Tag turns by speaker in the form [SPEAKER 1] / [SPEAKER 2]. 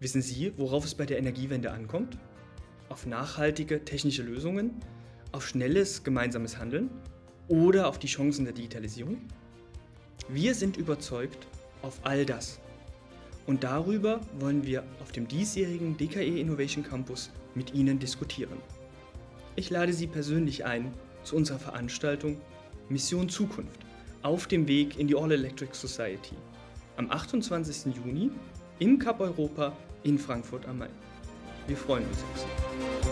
[SPEAKER 1] Wissen Sie, worauf es bei der Energiewende ankommt? Auf nachhaltige technische Lösungen? Auf schnelles gemeinsames Handeln? Oder auf die Chancen der Digitalisierung? Wir sind überzeugt auf all das. Und darüber wollen wir auf dem diesjährigen DKE Innovation Campus mit Ihnen diskutieren. Ich lade Sie persönlich ein zu unserer Veranstaltung Mission Zukunft auf dem Weg in die All Electric Society am 28. Juni im Cup Europa in Frankfurt am Main. Wir freuen uns auf Sie.